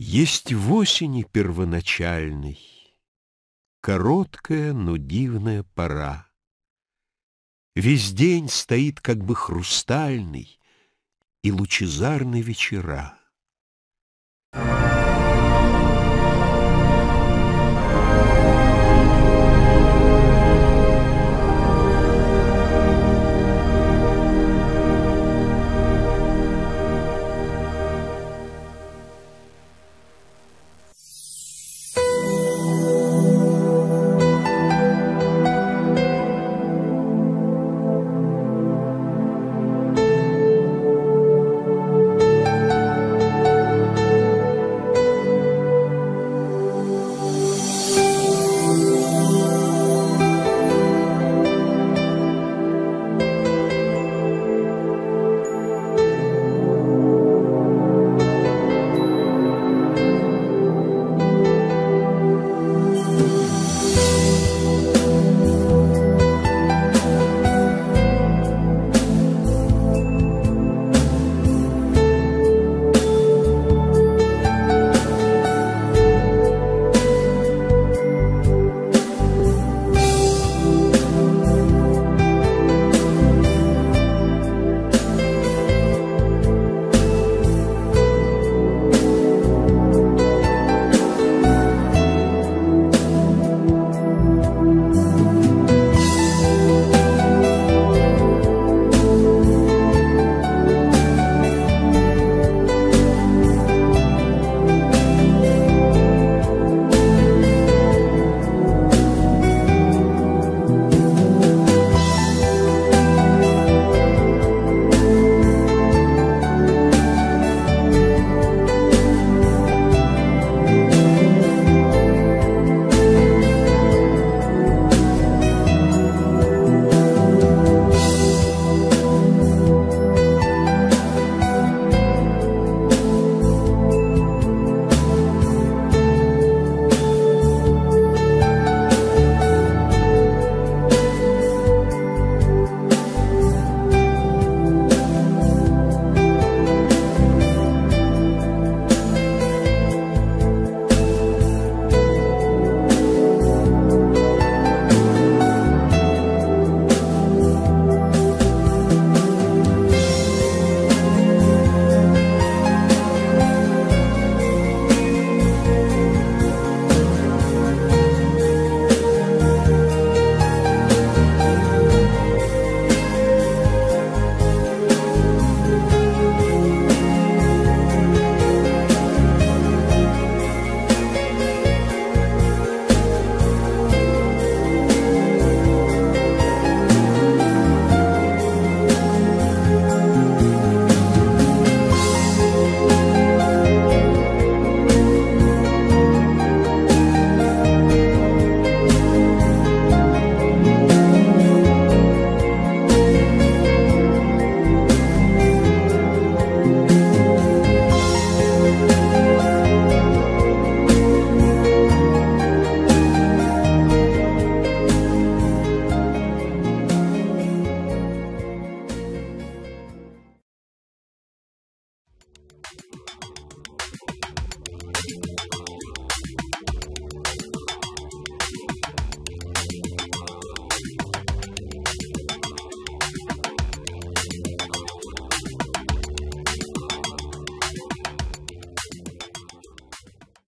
Есть в осени первоначальной Короткая, но дивная пора. Весь день стоит как бы хрустальный И лучезарны вечера.